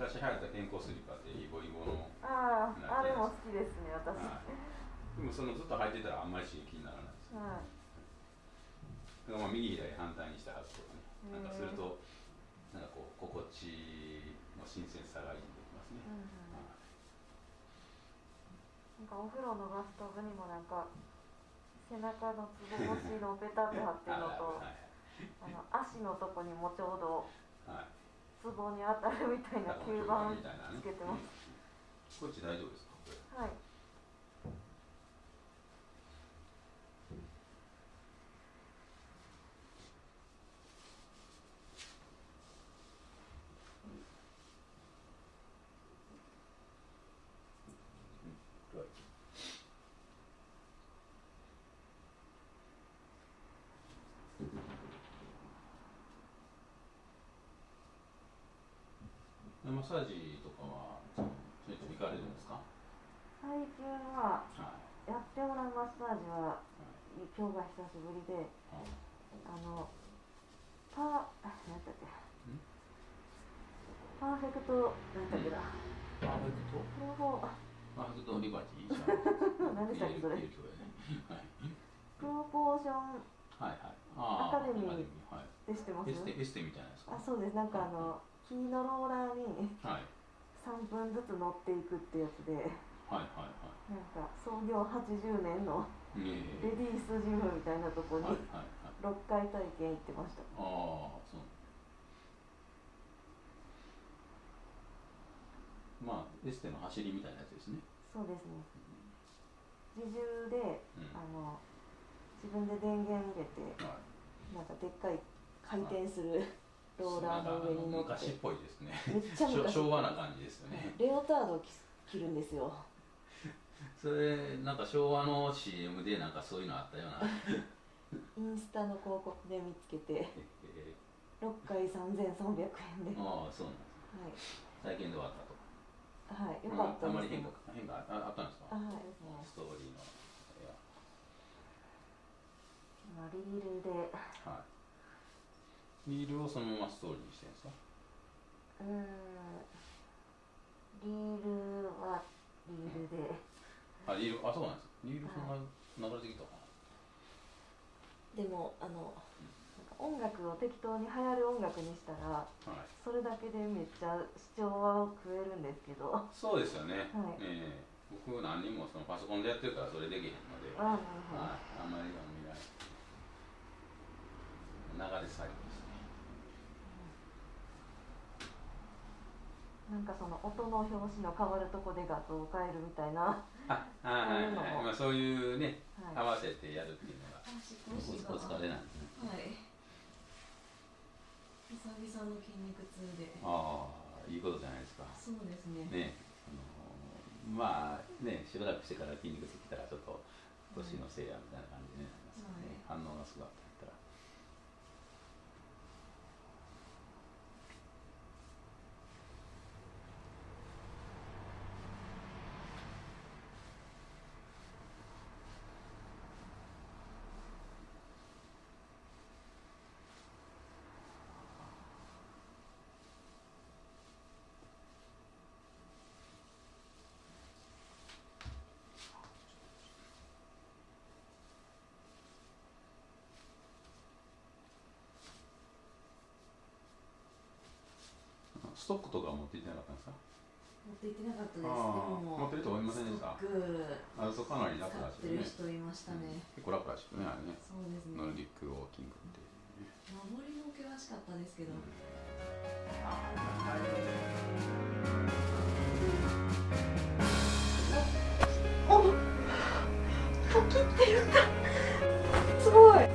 昔流行った健康スリッパってイボイボの。あああれも好きですね私、はい。でもそのずっと履いてたらあんまり刺激にならないですはい。だからまあ右左反対にして履くとかね。なんかするとなんかこう心地の新鮮さがいいできますね、うんうん。はい。なんかお風呂のバスタブにもなんか背中のつぼ越しのペタって貼ってるのと はい。あの足のとこにもちょうどはい壺に当たるみたいな吸盤つけてます、こっち大丈夫ですマッサージとかはちょいちょい行かれるんですか？最近ははいやってもらうマッサージははい。今日が久しぶりでああのパー何だっけ。ん？パーフェクト何だっけなパーフェクト？両方パーフェクトリバティ何でしたっけそれ？プロポーションはいはい。あアカデミーはい。でしてます？エステエステみたいなやつか。あそうです。なんかあの木のローラーにはい。3分ずつ乗っていくってやつではいはいはなんか創業80年のレディースジムみたいなとこにはいはいはい。6回体験行ってました。ああそう。まあエステの走りみたいなやつですね。そうですね。自重でうん。あの自分で電源入れてはい。なんかでっかい回転するローラーの上に乗って昔っぽいですね。めっちゃ昔。昭和な感じですよね。レオタードを着着るんですよ。それなんか昭和の CM でなんかそういうのあったような。インスタの広告で見つけてえ6回3300円で。ーああそうなんですはい。最近で終わったとはい、よかったあんまり変化変化ああったんですか？あはい、ストーリーの。いや。今リールで。はいリールをそのままストーリーにしてるんですか？うーんリールはリールで。あリールあそうなんですリールそんな流れてきたかでもあの音楽を適当に流行る音楽にしたらなはい。それだけでめっちゃ視聴は食えるんですけど。あそうですよね、はい。ええ。僕何人もそのパソコンでやってるからそれできへんので、あはい、あんまり見ない。流れ作業ですねほどなんかその音の表紙の変わるとこで画像を変えるみたいな。あはいはいはい、まあ、そういうね、はい。合わせてやるっていうのが。おお疲れなんですね。はい。久々の筋肉痛で。ああいいことじゃないですか。そうですね。ねあのまあねしばらくしてから筋肉つきたらちょっと年のせいやみたいな感じになりますからね、反応がすごかったらストックとか持っていってなかったんですか？持って行ってなかったです。でも持ってる人おりませんでした。ストックあそうかなり楽使ってらしいねる人いましたね、結構楽らしくねあれね。そうですね。ノルディックウォーキングっていうね。守りも険しかったですけど、お時ってるんだすごい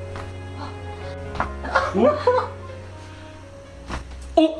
お